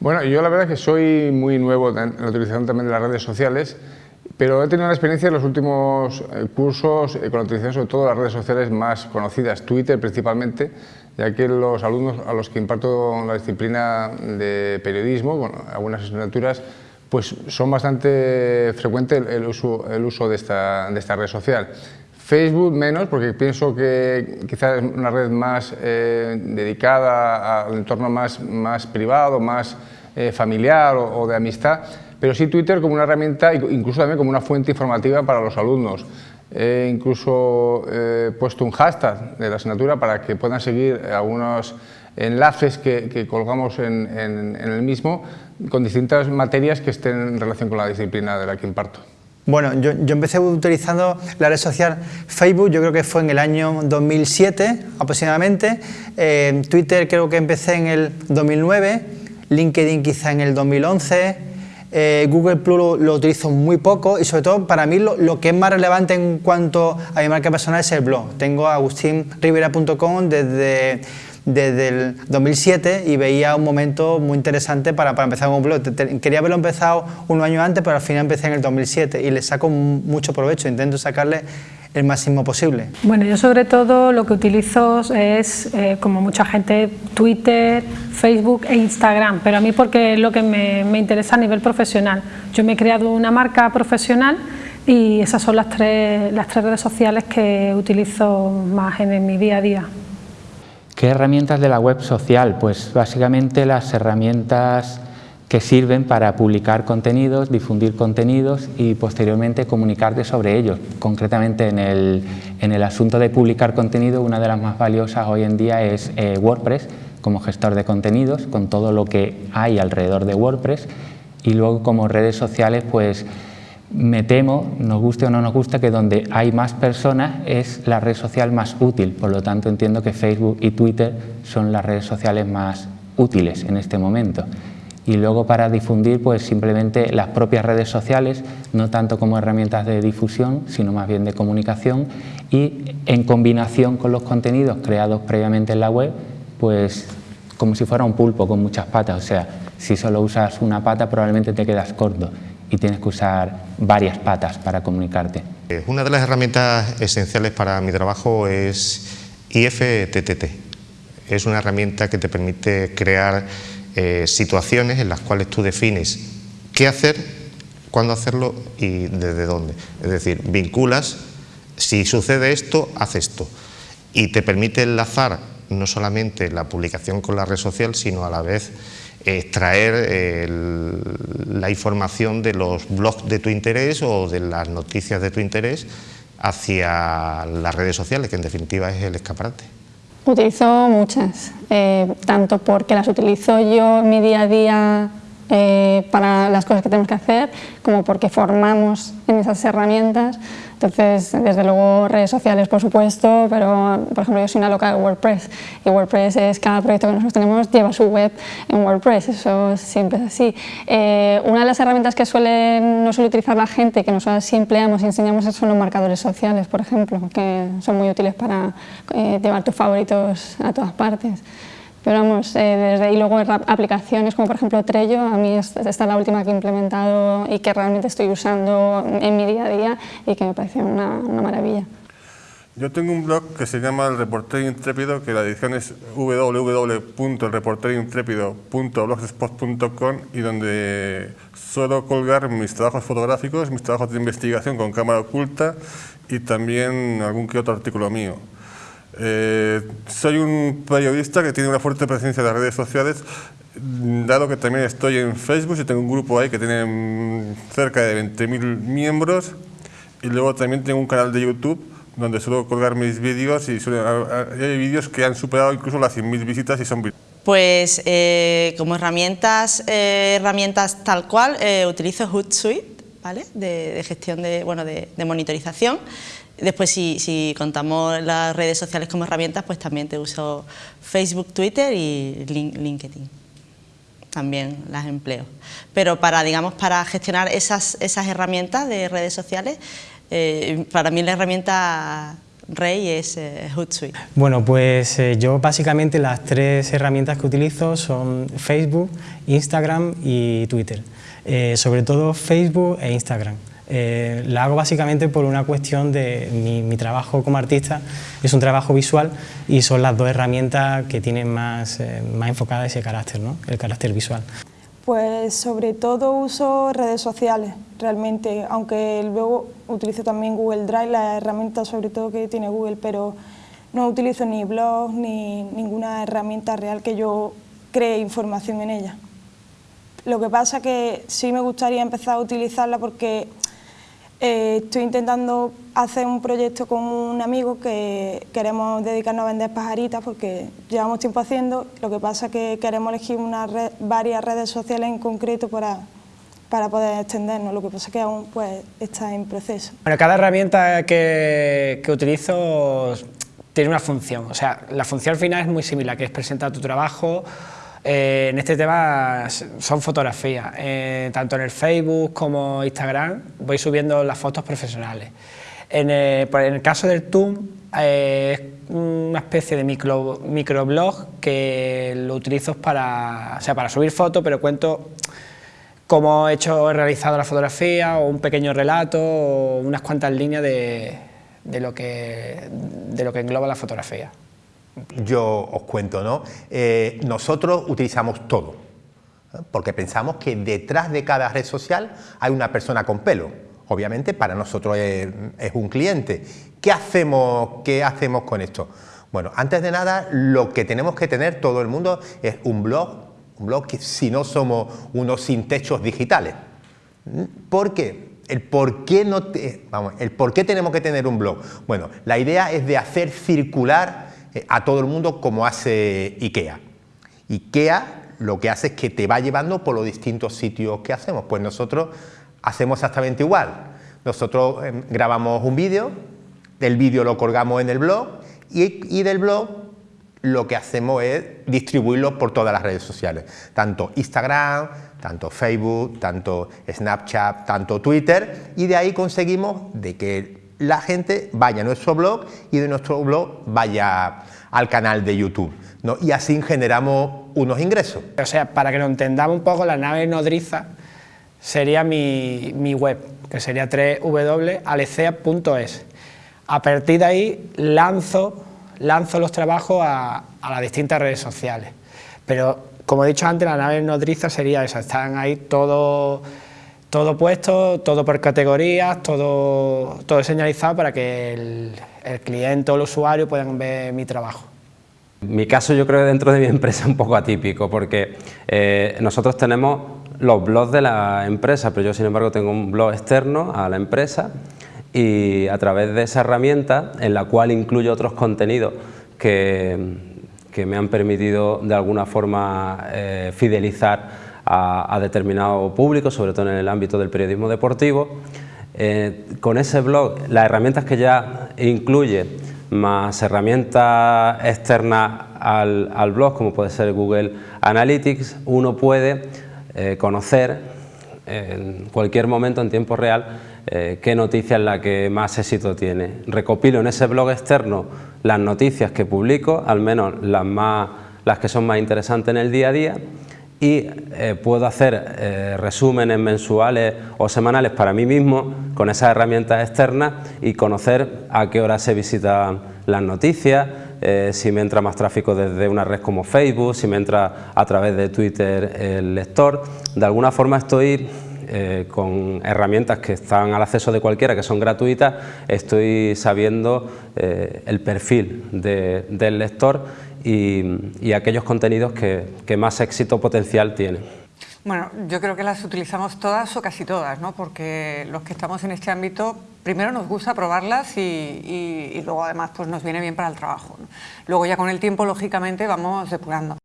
Bueno, yo la verdad es que soy muy nuevo en la utilización también de las redes sociales, pero he tenido una experiencia en los últimos eh, cursos eh, con la utilización sobre todo de las redes sociales más conocidas, Twitter principalmente, ya que los alumnos a los que imparto la disciplina de periodismo, bueno, algunas asignaturas, pues son bastante frecuente el, uso, de esta red social. Facebook menos, porque pienso que quizás es una red más eh, dedicada al entorno más, más privado, más eh, familiar o, de amistad, pero sí Twitter como una herramienta, incluso también como una fuente informativa para los alumnos. He incluso eh, puesto un hashtag de la asignatura para que puedan seguir algunos enlaces que, colgamos en, en el mismo con distintas materias que estén en relación con la disciplina de la que imparto. Bueno, yo, empecé utilizando la red social Facebook, yo creo que fue en el año 2007 aproximadamente, eh, Twitter creo que empecé en el 2009, LinkedIn quizá en el 2011, eh, Google Plus lo, utilizo muy poco y sobre todo para mí lo, que es más relevante en cuanto a mi marca personal es el blog. Tengo agustinrivera.com desde desde el 2007 y veía un momento muy interesante para, para empezar un blog. Quería haberlo empezado un año antes, pero al final empecé en el 2007 y le saco mucho provecho, intento sacarle el máximo posible. Bueno, yo sobre todo lo que utilizo es, eh, como mucha gente, Twitter, Facebook e Instagram, pero a mí porque es lo que me, me, interesa a nivel profesional. Yo me he creado una marca profesional y esas son las tres, las tres redes sociales que utilizo más en mi día a día. ¿Qué herramientas de la web social? Pues básicamente las herramientas que sirven para publicar contenidos, difundir contenidos y posteriormente comunicarte sobre ellos. Concretamente en el, en el asunto de publicar contenido, una de las más valiosas hoy en día es eh, WordPress como gestor de contenidos, con todo lo que hay alrededor de WordPress y luego como redes sociales pues me temo, nos guste o no nos guste, que donde hay más personas es la red social más útil, por lo tanto entiendo que Facebook y Twitter son las redes sociales más útiles en este momento. Y luego para difundir, pues simplemente las propias redes sociales, no tanto como herramientas de difusión, sino más bien de comunicación. Y en combinación con los contenidos creados previamente en la web, pues como si fuera un pulpo con muchas patas, o sea, si solo usas una pata probablemente te quedas corto y tienes que usar varias patas para comunicarte. Eh, una de las herramientas esenciales para mi trabajo es IFTTT. Es una herramienta que te permite crear eh, situaciones en las cuales tú defines qué hacer, cuándo hacerlo y desde dónde. Es decir, vinculas, si sucede esto, haz esto. Y te permite enlazar no solamente la publicación con la red social, sino a la vez extraer la información de los blogs de tu interés o de las noticias de tu interés hacia las redes sociales, que en definitiva es el escaparate. Utilizo muchas, eh, tanto porque las utilizo yo en mi día a día eh, para las cosas que tenemos que hacer, como porque formamos en esas herramientas. Entonces, desde luego, redes sociales, por supuesto, pero, por ejemplo, yo soy una loca de WordPress y WordPress es, cada proyecto que nosotros tenemos lleva su web en WordPress, eso siempre es así. Eh, una de las herramientas que suele, no suele utilizar la gente, que nosotros sí empleamos y enseñamos, son los marcadores sociales, por ejemplo, que son muy útiles para eh, llevar tus favoritos a todas partes. Pero vamos, eh, desde ahí luego aplicaciones como por ejemplo Trello, a mí esta es la última que he implementado y que realmente estoy usando en mi día a día y que me parece una, maravilla. Yo tengo un blog que se llama El Reportero Intrépido, que la edición es www.elreporterointrépido.blogspot.com y donde suelo colgar mis trabajos fotográficos, mis trabajos de investigación con cámara oculta y también algún que otro artículo mío. Eh, soy un periodista que tiene una fuerte presencia en las redes sociales, dado que también estoy en Facebook y tengo un grupo ahí que tiene mm, cerca de 20.000 miembros y luego también tengo un canal de YouTube donde suelo colgar mis vídeos y hay vídeos que han superado incluso las 100.000 visitas y son Pues eh, como herramientas, eh, herramientas tal cual, utilizo Hootsuite, ¿vale? de, gestión de, bueno, de monitorización. Después, si, contamos las redes sociales como herramientas, pues también te uso Facebook, Twitter y LinkedIn. También las empleo. Pero para, digamos, para gestionar esas, herramientas de redes sociales, eh, para mí la herramienta rey es eh, Hootsuite. Bueno, pues eh, yo básicamente las tres herramientas que utilizo son Facebook, Instagram y Twitter. Sobre todo Facebook e Instagram. Eh, la hago básicamente por una cuestión de mi, trabajo como artista, es un trabajo visual y son las dos herramientas que tienen más, eh, más enfocada ese carácter, ¿no? el carácter visual. Pues sobre todo uso redes sociales, realmente, aunque luego utilizo también Google Drive, la herramienta sobre todo que tiene Google, pero no utilizo ni blogs ni ninguna herramienta real que yo cree información en ella. Lo que pasa que sí me gustaría empezar a utilizarla porque eh, estoy intentando hacer un proyecto con un amigo que queremos dedicarnos a vender pajaritas porque llevamos tiempo haciendo, lo que pasa es que queremos elegir una varias redes sociales en concreto para, para poder extendernos, lo que pasa es que aún pues, está en proceso. Bueno, cada herramienta que, que utilizo tiene una función, o sea, la función final es muy similar, que es presentar tu trabajo, eh, en este tema son fotografías, eh, tanto en el Facebook como Instagram voy subiendo las fotos profesionales. En el, caso del TUM eh, es una especie de micro, microblog que lo utilizo para, sea, para subir fotos, pero cuento cómo he hecho, he realizado la fotografía o un pequeño relato o unas cuantas líneas de, lo, que, de lo que engloba la fotografía yo os cuento, ¿no? Eh, nosotros utilizamos todo, ¿eh? porque pensamos que detrás de cada red social hay una persona con pelo. Obviamente para nosotros es, un cliente. ¿Qué hacemos, ¿Qué hacemos con esto? Bueno, antes de nada, lo que tenemos que tener todo el mundo es un blog, un blog que si no somos unos sin techos digitales. ¿Por qué? El por qué, no vamos, el por qué tenemos que tener un blog. Bueno, la idea es de hacer circular a todo el mundo como hace IKEA. IKEA lo que hace es que te va llevando por los distintos sitios que hacemos. Pues nosotros hacemos exactamente igual. Nosotros em, grabamos un vídeo, del vídeo lo colgamos en el blog y, del blog lo que hacemos es distribuirlo por todas las redes sociales, tanto Instagram, tanto Facebook, tanto Snapchat, tanto Twitter, y de ahí conseguimos de que la gente vaya a nuestro blog y de nuestro blog vaya al canal de YouTube. ¿no? Y así generamos unos ingresos. O sea, para que lo entendamos un poco, la nave nodriza sería mi, web, que sería www.alecea.es. A partir de ahí lanzo, lanzo los trabajos a, a las distintas redes sociales. Pero, como he dicho antes, la nave nodriza sería esa, están ahí todos todo puesto, todo por categorías, todo, todo señalizado para que el, cliente o el usuario puedan ver mi trabajo. Mi caso yo creo que dentro de mi empresa es un poco atípico porque eh, nosotros tenemos los blogs de la empresa, pero yo sin embargo tengo un blog externo a la empresa y a través de esa herramienta en la cual incluyo otros contenidos que, que me han permitido de alguna forma eh, fidelizar a, determinado público, sobre todo en el ámbito del periodismo deportivo. Eh, con ese blog, las herramientas que ya incluye, más herramientas externas al, blog, como puede ser Google Analytics, uno puede eh, conocer en cualquier momento en tiempo real eh, qué noticia es la que más éxito tiene. Recopilo en ese blog externo las noticias que publico, al menos las, más, las que son más interesantes en el día a día, y eh, puedo hacer eh, resúmenes mensuales o semanales para mí mismo con esas herramientas externas y conocer a qué hora se visitan las noticias, eh, si me entra más tráfico desde una red como Facebook, si me entra a través de Twitter el lector. De alguna forma estoy con herramientas que están al acceso de cualquiera, que son gratuitas, estoy sabiendo el perfil del lector y, aquellos contenidos que, más éxito potencial tienen. Bueno, yo creo que las utilizamos todas o casi todas, ¿no? porque los que estamos en este ámbito, primero nos gusta probarlas y, luego además pues nos viene bien para el trabajo. Luego ya con el tiempo, lógicamente, vamos depurando.